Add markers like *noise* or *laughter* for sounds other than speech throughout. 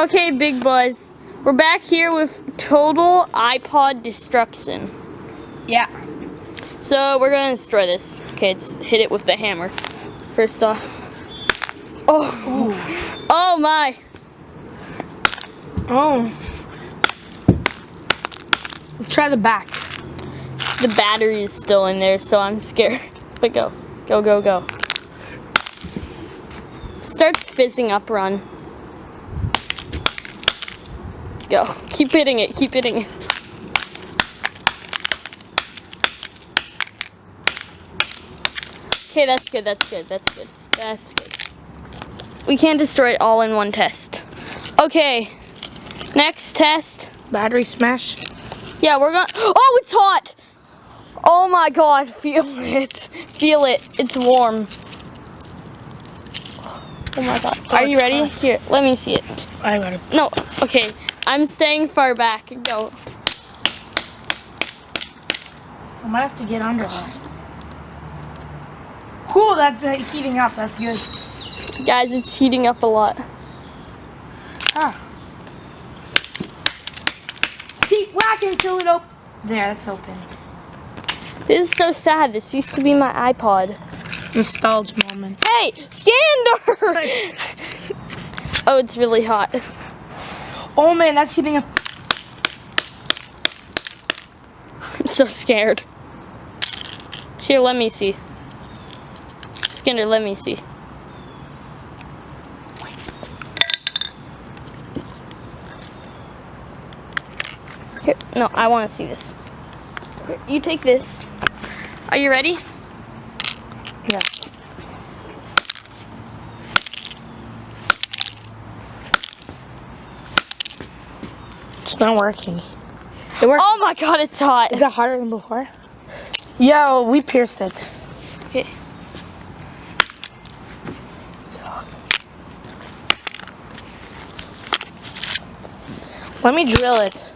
Okay, big boys. We're back here with total iPod destruction. Yeah. So we're gonna destroy this. Okay, let's hit it with the hammer. First off. Oh. Oh my. Oh. Let's try the back. The battery is still in there, so I'm scared. *laughs* But go. Go, go, go. Starts fizzing up, run. Go. Keep hitting it, keep hitting it. Okay, that's good, that's good, that's good, that's good. We can't destroy it all in one test. Okay, next test. Battery smash. Yeah, we're gonna, oh, it's hot! Oh my god, feel it. Feel it, it's warm. Oh my god, oh, are you ready? hot. Here, let me see it. I got it. No, okay, I'm staying far back. Go. I might have to get under that. Cool, that's uh, heating up. That's good. Guys, it's heating up a lot. Ah. Keep whacking till it open. There, it's open. This is so sad. This used to be my iPod. Nostalgia moment. Hey, Skander! *laughs* oh, it's really hot. Oh man, that's heating up. I'm so scared. Here, let me see. Skinner, let me see. Here, no, I want to see this. Here, you take this. Are you ready? Yeah. It's not working. It worked. Oh my god, it's hot. Is it harder than before? Yo, we pierced it. Okay. So. Let me drill it.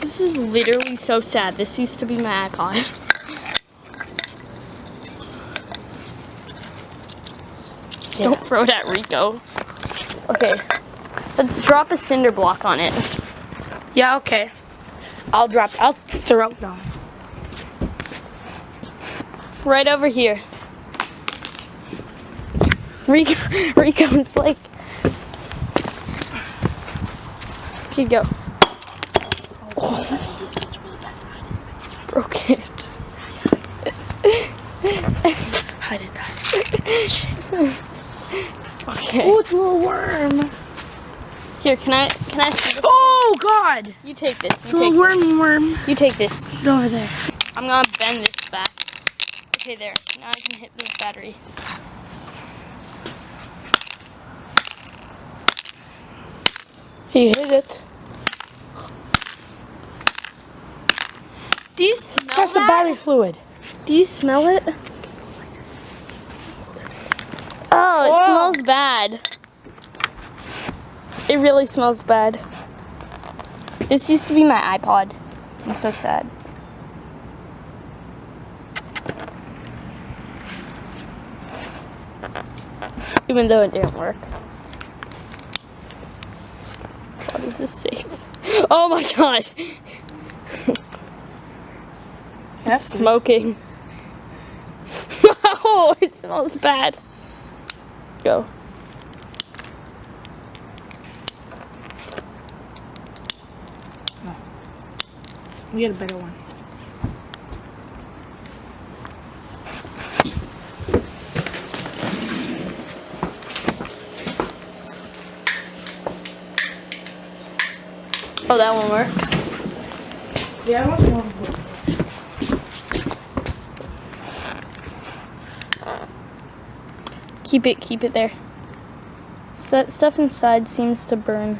This is literally so sad. This used to be my iPod. Don't throw it at Rico. Okay. Let's drop a cinder block on it. Yeah, okay. I'll drop. I'll throw it down. Right over here. Rico, *laughs* Rico's like. Okay, go. Broke it. Hide it. Hide it. *laughs* Okay. Oh, it's a little worm. Here, can I can I? Oh God! You take this. It's a You take this. wormy worm. You take this. Over there. I'm gonna bend this back. Okay, there. Now I can hit this battery. You hit it. Do you smell That's the battery fluid. Do you smell it? Oh, it Whoa. Smells bad. It really smells bad. This used to be my iPod. I'm so sad. Even though it didn't work. What is this safe? *laughs* Oh my god! *laughs* Yes. Smoking. *laughs* oh, it smells bad. Go. We get a better one. Oh, that one works. Yeah, I want one. Keep it, keep it there. Set stuff inside seems to burn.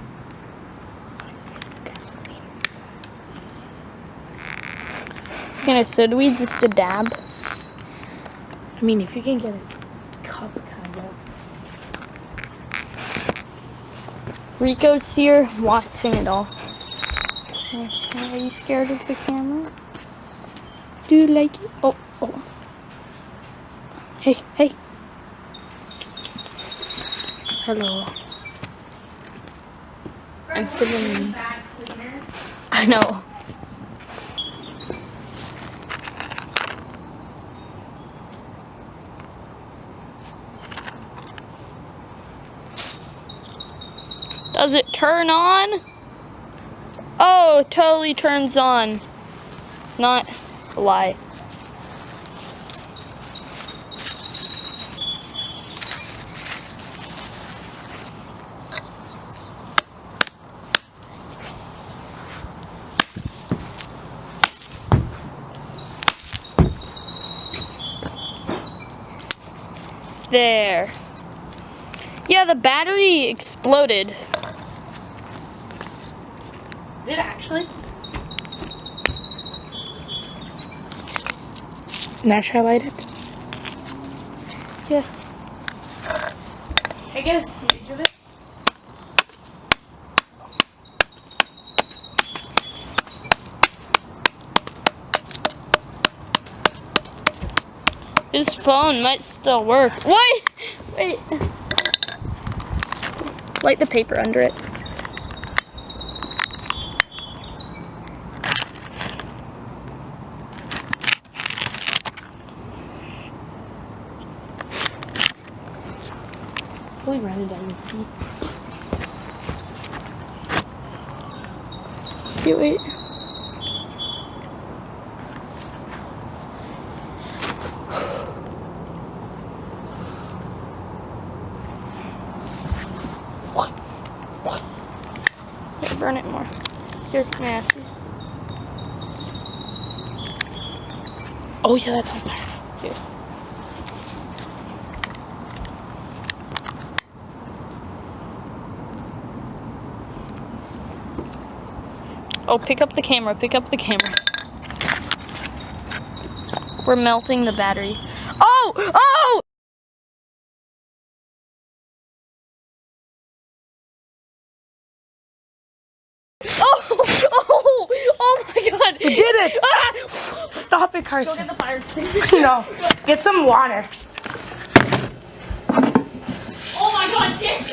Skinner, so do we just a dab? I mean, if you can get a cup, kind of. Rico's here watching it all. Are you scared of the camera? Do you like it? Oh, oh. Hey, hey. Hello. I'm filming. I know. Does it turn on? Oh, totally turns on. Not a lie. There. Yeah, the battery exploded. Did it actually? Now should I light it? Yeah. I get a siege of it. This phone might still work. Wait! Wait. Light the paper under it. Probably run it and see. Yeah, wait. Here, burn it more. Here, may I see? Oh yeah, that's on fire. Here. Oh, pick up the camera, pick up the camera. We're melting the battery. Oh! Oh! Oh! Oh! My god! We did it! Ah! Stop it, Carson. Go Carson. get the fire extinguisher. *laughs* no, get some water. Oh my god, Scanner!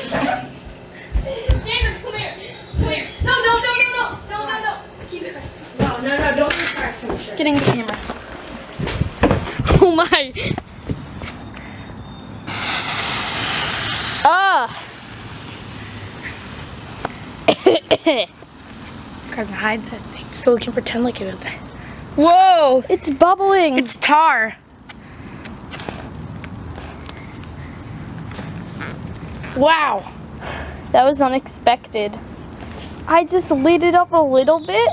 Scanner, come here! Come here! No, no, no, no, no! No, no, no! Keep it. No, no, no, don't use Carson. Sure. Getting the camera. *laughs* Oh my! Ah! *coughs* Carson, hide that thing so we can pretend like it was that. Whoa! It's bubbling! It's tar. Wow. That was unexpected. I just lit it up a little bit.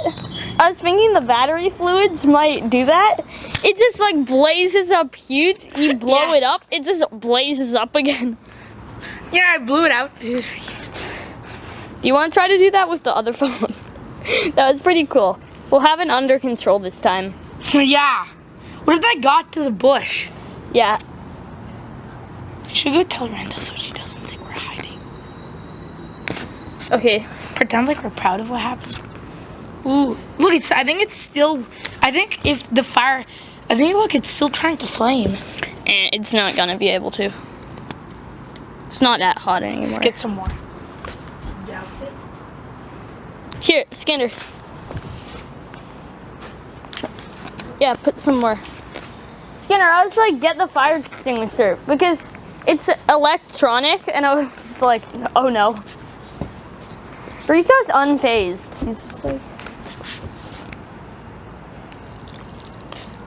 I was thinking the battery fluids might do that. It just like blazes up huge. You blow Yeah. it up, it just blazes up again. Yeah, I blew it out. Do you want to try to do that with the other *laughs* phone? *laughs* that was pretty cool. We'll have it under control this time. *laughs* yeah. What if that got to the bush? Yeah. Should we go tell Randa so she doesn't think we're hiding. Okay. Pretend like we're proud of what happened. Ooh, look! It's. I think it's still. I think if the fire. I think look, it's still trying to flame. Eh, it's not gonna be able to. It's not that hot Let's anymore. get some more. Douse it. Here, Skinner. Yeah, put some more. Skinner, I was like, get the fire extinguisher because it's electronic, and I was just like, oh no. Rico's unfazed. He's just like,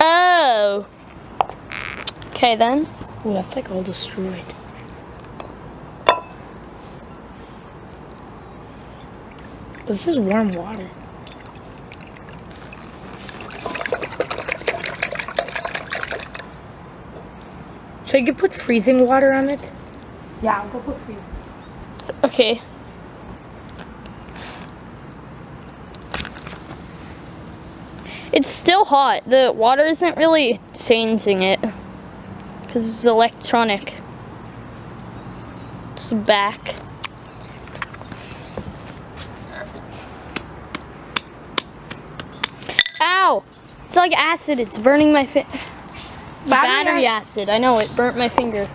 oh. Okay then. Ooh, that's like all destroyed. This is warm water. So you could put freezing water on it? Yeah, I'll go put freezing. Okay. It's still hot. The water isn't really changing it because it's electronic. It's back. Ow! It's like acid. It's burning my fi- battery Battery acid. I know it burnt my finger.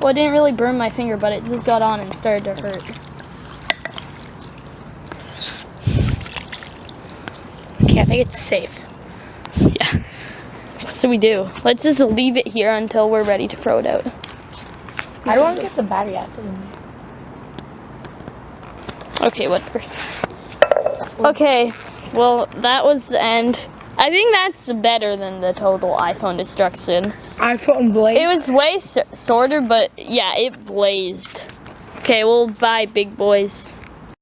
Well, it didn't really burn my finger, but it just got on and started to hurt. Okay, I think it's safe. Yeah. What should we do? Let's just leave it here until we're ready to throw it out. I don't want to get the battery acid in there. Okay, whatever. Okay, well, that was the end. I think that's better than the total iPhone destruction. iPhone Blaze. It was way s- shorter, but yeah, it blazed. Okay, well, bye, big boys.